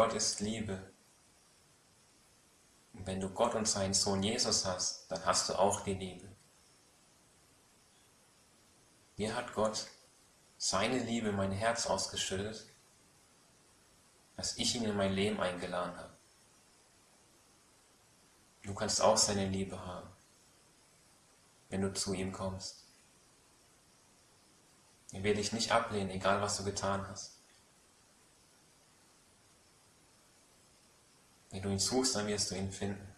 Gott ist Liebe. Und wenn du Gott und seinen Sohn Jesus hast, dann hast du auch die Liebe. Mir hat Gott seine Liebe in mein Herz ausgeschüttet, dass ich ihn in mein Leben eingeladen habe. Du kannst auch seine Liebe haben, wenn du zu ihm kommst. Er will dich nicht ablehnen, egal was du getan hast. Du ihn suchst, dann wirst du ihn finden.